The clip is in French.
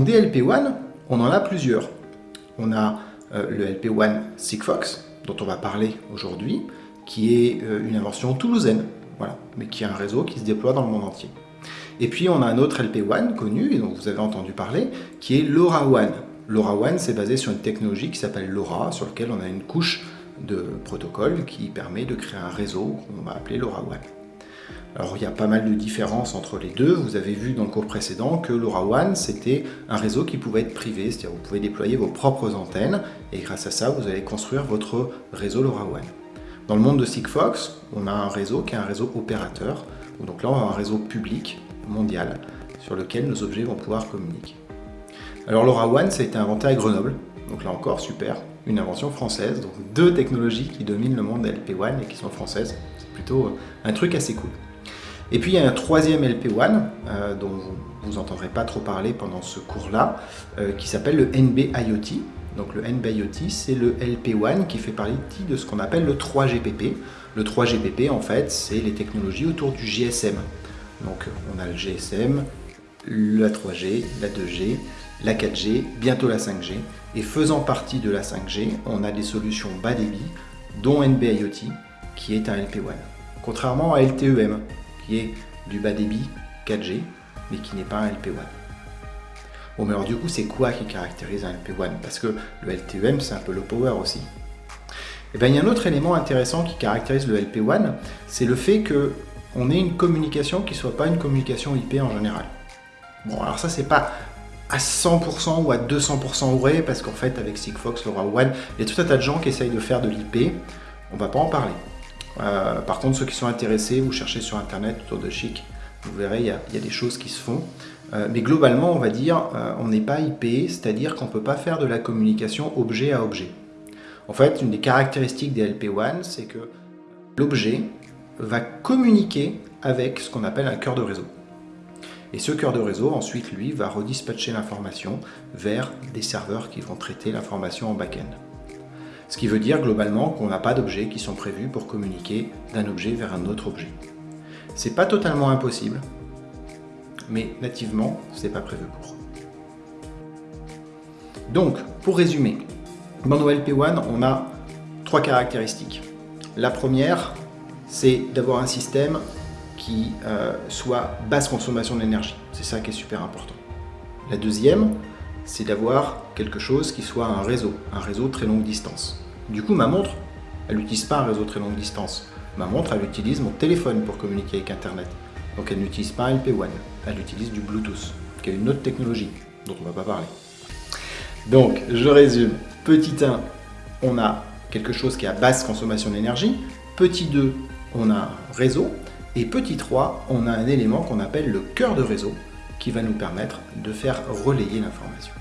LP1, on en a plusieurs. On a euh, le LP1 Sigfox, dont on va parler aujourd'hui, qui est euh, une invention toulousaine, mais qui a un réseau qui se déploie dans le monde entier. Et puis on a un autre LP1 connu, et dont vous avez entendu parler, qui est LoRaWAN. LoRaWAN, c'est basé sur une technologie qui s'appelle LoRa, sur laquelle on a une couche de protocole qui permet de créer un réseau qu'on va appeler LoRaWAN. Alors il y a pas mal de différences entre les deux. Vous avez vu dans le cours précédent que LoRaWAN c'était un réseau qui pouvait être privé, c'est-à-dire vous pouvez déployer vos propres antennes et grâce à ça vous allez construire votre réseau LoRaWAN. Dans le monde de Sigfox, on a un réseau qui est un réseau opérateur. Donc là on a un réseau public mondial sur lequel nos objets vont pouvoir communiquer. Alors LoRaWAN ça a été inventé à Grenoble, donc là encore super, une invention française, donc deux technologies qui dominent le monde de LP1 et qui sont françaises, c'est plutôt un truc assez cool. Et puis il y a un troisième LP1 euh, dont vous n'entendrez pas trop parler pendant ce cours-là, euh, qui s'appelle le NB-IoT. Donc le NB-IoT, c'est le LP1 qui fait partie de ce qu'on appelle le 3GPP. Le 3GPP, en fait, c'est les technologies autour du GSM. Donc on a le GSM, la 3G, la 2G, la 4G, bientôt la 5G. Et faisant partie de la 5G, on a des solutions bas débit, dont NB-IoT, qui est un LP1. Contrairement à LTEM, qui est du bas débit 4G, mais qui n'est pas un LP1. Bon, mais alors du coup, c'est quoi qui caractérise un LP1 Parce que le LTEM, c'est un peu le power aussi. Et eh bien, il y a un autre élément intéressant qui caractérise le LP1, c'est le fait qu'on ait une communication qui ne soit pas une communication IP en général. Bon, alors ça, c'est pas à 100% ou à 200% vrai, parce qu'en fait, avec Sigfox, LoRaWAN, il y a tout un tas de gens qui essayent de faire de l'IP. On va pas en parler. Euh, par contre, ceux qui sont intéressés, vous cherchez sur Internet autour de Chic, vous verrez, il y, a, des choses qui se font. Euh, mais globalement, on va dire, euh, on n'est pas IP, c'est-à-dire qu'on ne peut pas faire de la communication objet à objet. En fait, une des caractéristiques des LP1, c'est que l'objet va communiquer avec ce qu'on appelle un cœur de réseau. Et ce cœur de réseau, ensuite, lui, va redispatcher l'information vers des serveurs qui vont traiter l'information en back-end. Ce qui veut dire globalement qu'on n'a pas d'objets qui sont prévus pour communiquer d'un objet vers un autre objet. C'est pas totalement impossible, mais nativement, c'est pas prévu pour. Donc, pour résumer, dans nos LP1, on a trois caractéristiques. La première, c'est d'avoir un système qui euh, soit basse consommation d'énergie. C'est ça qui est super important. La deuxième, c'est d'avoir quelque chose qui soit un réseau, un réseau très longue distance. Du coup, ma montre, elle n'utilise pas un réseau très longue distance. Ma montre, elle utilise mon téléphone pour communiquer avec Internet. Donc elle n'utilise pas un LP1, elle utilise du Bluetooth, qui est une autre technologie dont on ne va pas parler. Donc, je résume. Petit 1, on a quelque chose qui a basse consommation d'énergie. Petit 2, on a un réseau. Et petit 3, on a un élément qu'on appelle le cœur de réseau, qui va nous permettre de faire relayer l'information.